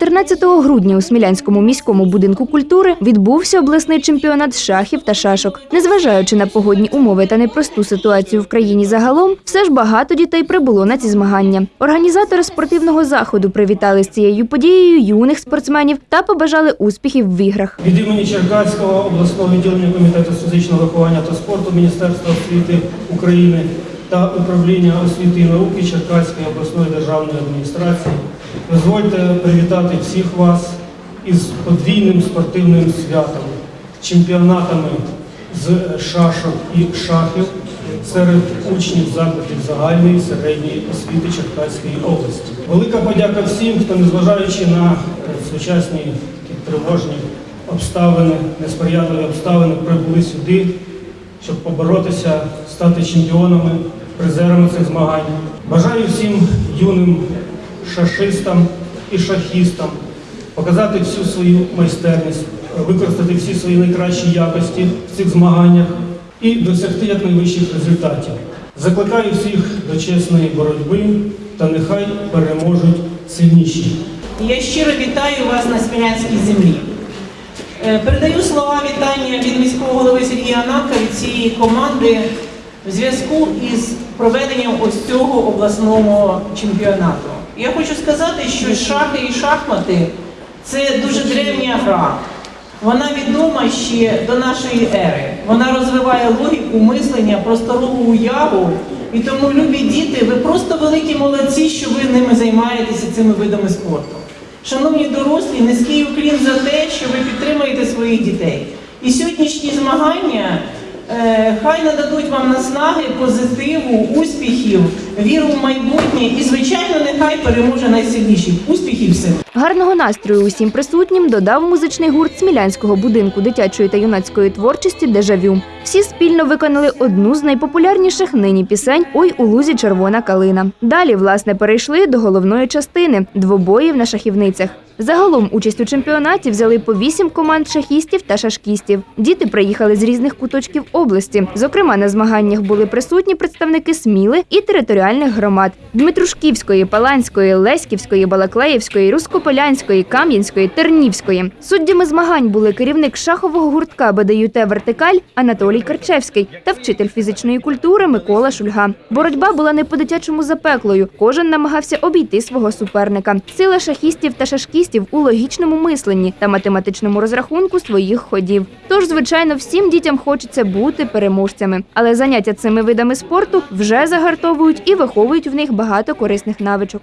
14 грудня у Смілянському міському будинку культури відбувся обласний чемпіонат шахів та шашок. Незважаючи на погодні умови та непросту ситуацію в країні загалом, все ж багато дітей прибуло на ці змагання. Організатори спортивного заходу привітали з цією подією юних спортсменів та побажали успіхів в іграх. Від імені Черкаського обласного відділення комітету з фізичного виховання та спорту Міністерства освіти України та управління освіти і науки Черкаської обласної державної адміністрації дозвольте привітати всіх вас із подвійним спортивним святом, чемпіонатами з шашок і шахів серед учнів закладів загальної середньої освіти Черкаської області. Велика подяка всім, хто, незважаючи на сучасні тривожні обставини, несприятливі обставини, прибули сюди, щоб поборотися, стати чемпіонами, призерами цих змагань. Бажаю всім юним шашистам і шахістам показати всю свою майстерність, використати всі свої найкращі якості в цих змаганнях і досягти якнайвищих результатів. Закликаю всіх до чесної боротьби та нехай переможуть сильніші. Я щиро вітаю вас на Смілянській землі. Е, Передаю слова вітання від міського голови Сергія Ананка від цієї команди в зв'язку із проведенням ось цього обласного чемпіонату. Я хочу сказати, що шахи і шахмати це дуже древня гра. Вона відома ще до нашої ери. Вона розвиває логіку мислення, просторову уяву. І тому, любі діти, ви просто великі молодці, що ви ними займаєтеся цими видами спорту. Шановні дорослі, низький уклін за те, що ви підтримуєте своїх дітей. І сьогоднішні змагання хай нададуть вам наснаги, позитиву, успіхів, віру в майбутнє і, звичайно, нехай переможе найсильніший. Успіхів всім! Гарного настрою усім присутнім додав музичний гурт Смілянського будинку дитячої та юнацької творчості Дежавю. Всі спільно виконали одну з найпопулярніших нині пісень Ой у лузі червона калина. Далі, власне, перейшли до головної частини двобоїв на шахівницях. Загалом участь у чемпіонаті взяли по вісім команд шахістів та шашкістів. Діти приїхали з різних куточків області. Зокрема, на змаганнях були присутні представники Сміли і територіальних громад Дмитрушківської, Паланської, Леськівської, Балаклеївської, Рускополянської, Кам'янської, Тернівської. Суддями змагань були керівник шахового гуртка БДЮТ Вертикаль Анатолій Карчевський та вчитель фізичної культури Микола Шульга. Боротьба була не по-дитячому запеклою. Кожен намагався обійти свого суперника. Сила шахістів та шашкістів у логічному мисленні та математичному розрахунку своїх ходів. Тож, звичайно, всім дітям хочеться бути переможцями, але заняття цими видами спорту вже загартовують і виховують в них багато корисних навичок.